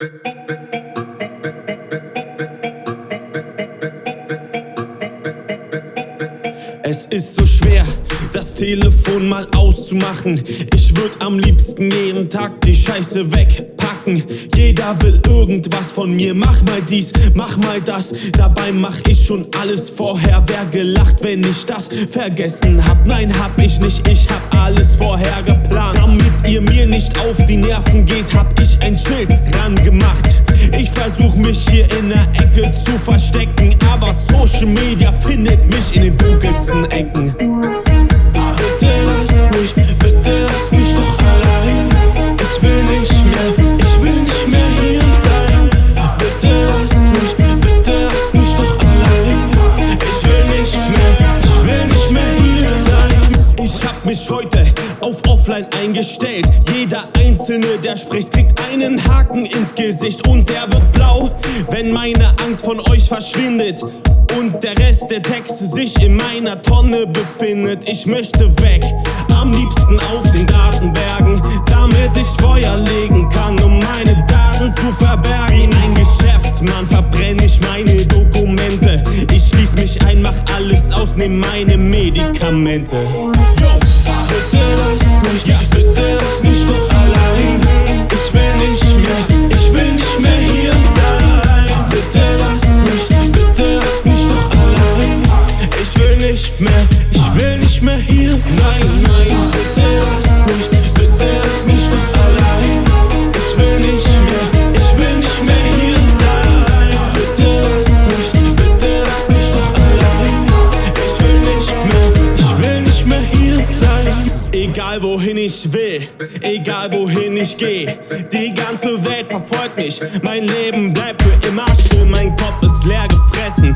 Bip, bip. Es ist so schwer, das Telefon mal auszumachen. Ich würd am liebsten jeden Tag die Scheiße wegpacken. Jeder will irgendwas von mir. Mach mal dies, mach mal das. Dabei mach ich schon alles vorher. Wer gelacht, wenn ich das vergessen hab? Nein, hab ich nicht. Ich hab alles vorher geplant. Damit ihr mir nicht auf die Nerven geht, hab ich ein Schild ran gemacht. Ich versuch mich hier in der Ecke zu verstecken, aber Social Media findet mich in den dunkelsten Ecken. Mich heute auf Offline eingestellt. Jeder Einzelne, der spricht, kriegt einen Haken ins Gesicht und der wird blau, wenn meine Angst von euch verschwindet. Und der Rest der Texte sich in meiner Tonne befindet. Ich möchte weg, am liebsten auf den Datenbergen, damit ich Feuer legen kann, um meine Daten zu verbergen. Wie ein Geschäftsmann verbrenne ich meine Dokumente. Ich schließ mich ein, mach alles aus, nehm meine Medikamente. хотелось смешно, хотелось смешно Egal wohin ich will, egal wohin ich geh, die ganze Welt verfolgt mich. Mein Leben bleibt für immer still, mein Kopf ist leer gefressen